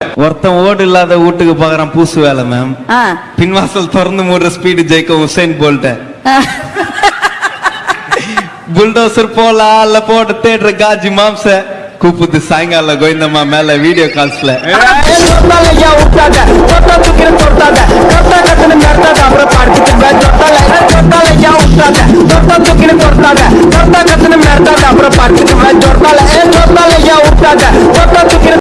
ஒருத்தன் ஓடு இல்லாத வீட்டுக்கு போகிறான் பூசு வேலை மேம் பின்வாசல் திறந்து மூடுற ஸ்பீடு ஜெயிக்கும் உசைன் போல்ட்ட புல்டோசர் போலா அல்ல போட்டு தேடுற காஜி மாம்ச. கூப்பிட்டு சாயங்காலம் கோவிந்தம்மா மேல வீடியோ கால்ஸ்ல அப்புறம் பார்த்துட்டு